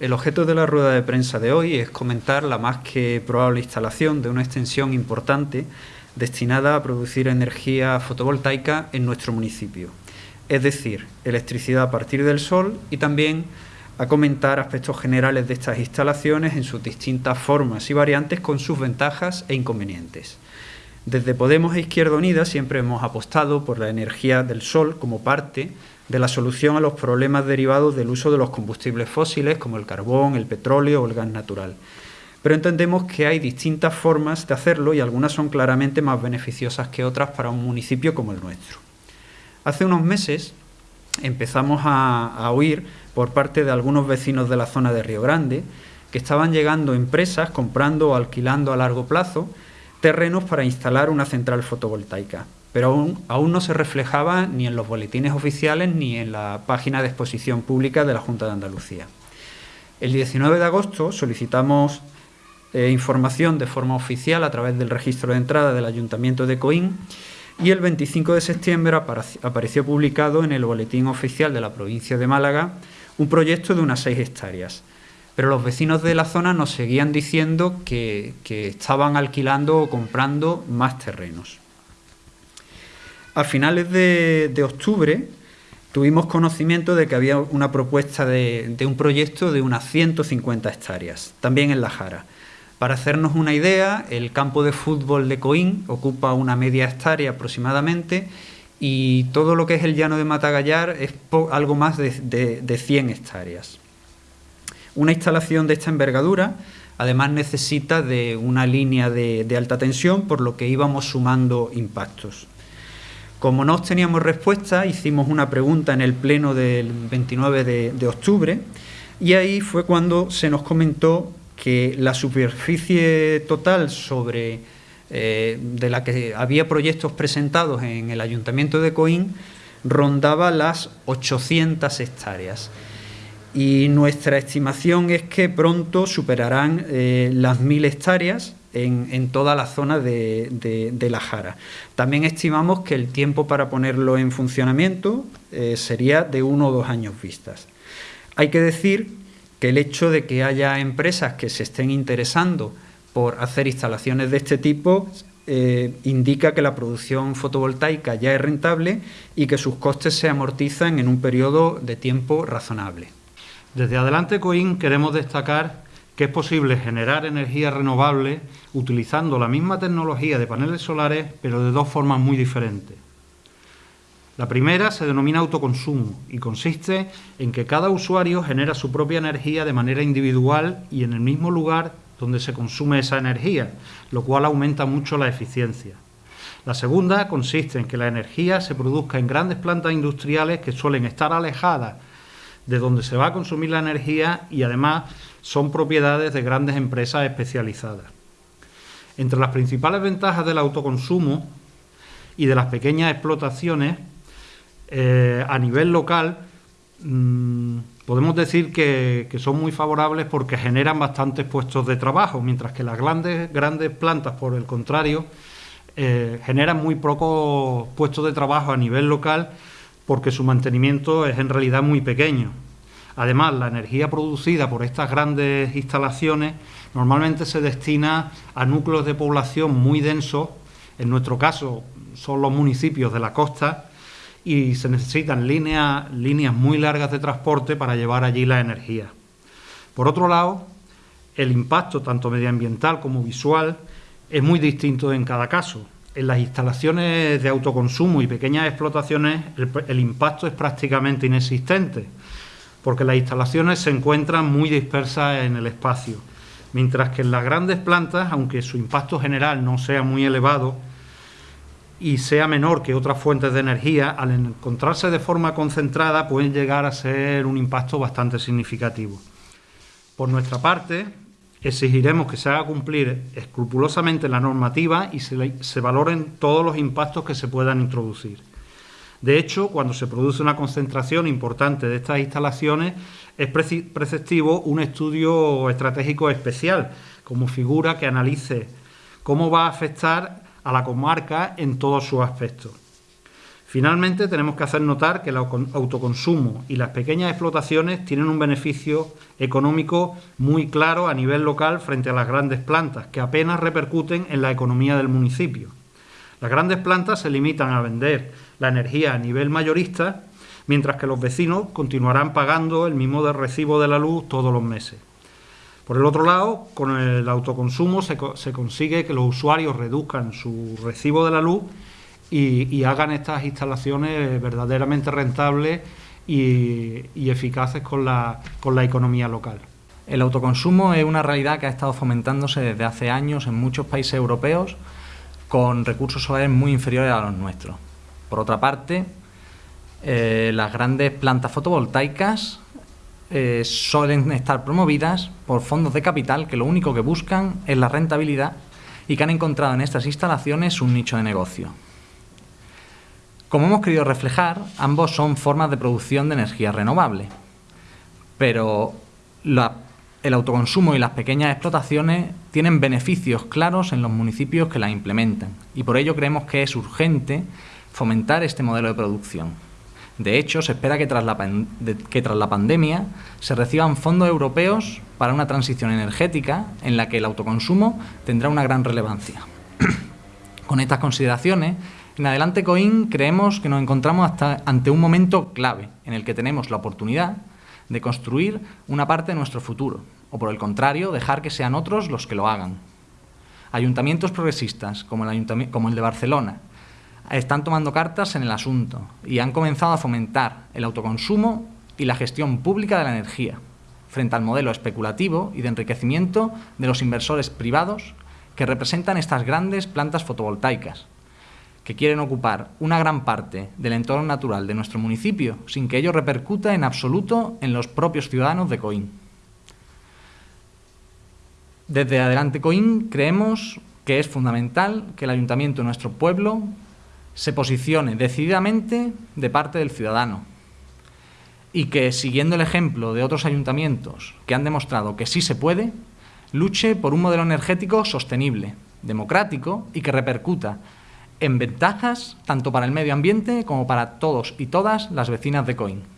El objeto de la rueda de prensa de hoy es comentar la más que probable instalación de una extensión importante destinada a producir energía fotovoltaica en nuestro municipio, es decir, electricidad a partir del sol y también a comentar aspectos generales de estas instalaciones en sus distintas formas y variantes con sus ventajas e inconvenientes. Desde Podemos e Izquierda Unida siempre hemos apostado por la energía del sol como parte de la solución a los problemas derivados del uso de los combustibles fósiles como el carbón, el petróleo o el gas natural. Pero entendemos que hay distintas formas de hacerlo y algunas son claramente más beneficiosas que otras para un municipio como el nuestro. Hace unos meses empezamos a, a oír por parte de algunos vecinos de la zona de Río Grande que estaban llegando empresas comprando o alquilando a largo plazo terrenos para instalar una central fotovoltaica, pero aún, no se reflejaba ni en los boletines oficiales ni en la página de exposición pública de la Junta de Andalucía. El 19 de agosto solicitamos eh, información de forma oficial a través del registro de entrada del Ayuntamiento de Coín y el 25 de septiembre apareció publicado en el boletín oficial de la provincia de Málaga un proyecto de unas 6 hectáreas. Pero los vecinos de la zona nos seguían diciendo que estaban alquilando o comprando más terrenos. A finales de, octubre tuvimos conocimiento de que había una propuesta de, un proyecto de unas 150 hectáreas, también en La Jara. Para hacernos una idea, el campo de fútbol de Coín ocupa una media hectárea aproximadamente y todo lo que es el llano de Matagallar es algo más de, de, de 100 hectáreas. Una instalación de esta envergadura además necesita de una línea de, alta tensión, por lo que íbamos sumando impactos. Como no teníamos respuesta, hicimos una pregunta en el pleno del 29 de, de octubre y ahí fue cuando se nos comentó que la superficie total sobre eh, de la que había proyectos presentados en el Ayuntamiento de Coín rondaba las 800 hectáreas. Y nuestra estimación es que pronto superarán eh, las 1.000 hectáreas en, toda la zona de, La Jara. También estimamos que el tiempo para ponerlo en funcionamiento eh, sería de uno o dos años vistas. Hay que decir que el hecho de que haya empresas que se estén interesando por hacer instalaciones de este tipo eh, indica que la producción fotovoltaica ya es rentable y que sus costes se amortizan en un periodo de tiempo razonable. Desde Adelante Coin queremos destacar que es posible generar energía renovable utilizando la misma tecnología de paneles solares, pero de dos formas muy diferentes. La primera se denomina autoconsumo y consiste en que cada usuario genera su propia energía de manera individual y en el mismo lugar donde se consume esa energía, lo cual aumenta mucho la eficiencia. La segunda consiste en que la energía se produzca en grandes plantas industriales que suelen estar alejadas de donde se va a consumir la energía y además son propiedades de grandes empresas especializadas. Entre las principales ventajas del autoconsumo y de las pequeñas explotaciones eh, a nivel local, mmm, podemos decir que, que, son muy favorables porque generan bastantes puestos de trabajo, mientras que las grandes, grandes plantas, por el contrario, eh, generan muy pocos puestos de trabajo a nivel local porque su mantenimiento es en realidad muy pequeño. Además, la energía producida por estas grandes instalaciones normalmente se destina a núcleos de población muy densos, en nuestro caso son los municipios de la costa, y se necesitan líneas, líneas muy largas de transporte para llevar allí la energía. Por otro lado, el impacto tanto medioambiental como visual es muy distinto en cada caso. En las instalaciones de autoconsumo y pequeñas explotaciones el, impacto es prácticamente inexistente, porque las instalaciones se encuentran muy dispersas en el espacio, mientras que en las grandes plantas, aunque su impacto general no sea muy elevado, y sea menor que otras fuentes de energía, al encontrarse de forma concentrada pueden llegar a ser un impacto bastante significativo. Por nuestra parte, exigiremos que se haga cumplir escrupulosamente la normativa y se, valoren todos los impactos que se puedan introducir. De hecho, cuando se produce una concentración importante de estas instalaciones, es preceptivo un estudio estratégico especial, como figura que analice cómo va a afectar a la comarca en todos sus aspectos. Finalmente, tenemos que hacer notar que el autoconsumo y las pequeñas explotaciones tienen un beneficio económico muy claro a nivel local frente a las grandes plantas, que apenas repercuten en la economía del municipio. Las grandes plantas se limitan a vender la energía a nivel mayorista, mientras que los vecinos continuarán pagando el mismo recibo de la luz todos los meses. Por el otro lado, con el autoconsumo se, consigue que los usuarios reduzcan su recibo de la luz y, hagan estas instalaciones verdaderamente rentables y, eficaces con la, con la economía local. El autoconsumo es una realidad que ha estado fomentándose desde hace años en muchos países europeos con recursos solares muy inferiores a los nuestros. Por otra parte, eh, las grandes plantas fotovoltaicas eh, suelen estar promovidas por fondos de capital que lo único que buscan es la rentabilidad y que han encontrado en estas instalaciones un nicho de negocio. Como hemos querido reflejar, ambos son formas de producción de energía renovable, pero el autoconsumo y las pequeñas explotaciones tienen beneficios claros en los municipios que las implementan y por ello creemos que es urgente fomentar este modelo de producción. De hecho, se espera que tras, la pandemia se reciban fondos europeos para una transición energética en la que el autoconsumo tendrá una gran relevancia. Con estas consideraciones, en Adelante Coin creemos que nos encontramos hasta ante un momento clave en el que tenemos la oportunidad de construir una parte de nuestro futuro, o por el contrario, dejar que sean otros los que lo hagan. Ayuntamientos progresistas, como el, como el de Barcelona, están tomando cartas en el asunto y han comenzado a fomentar el autoconsumo y la gestión pública de la energía, frente al modelo especulativo y de enriquecimiento de los inversores privados que representan estas grandes plantas fotovoltaicas, que quieren ocupar una gran parte del entorno natural de nuestro municipio sin que ello repercuta en absoluto en los propios ciudadanos de Coín. Desde Adelante Coín creemos que es fundamental que el ayuntamiento de nuestro pueblo se posicione decididamente de parte del ciudadano y que, siguiendo el ejemplo de otros ayuntamientos que han demostrado que sí se puede, luche por un modelo energético sostenible, democrático y que repercuta en ventajas tanto para el medio ambiente como para todos y todas las vecinas de Coín.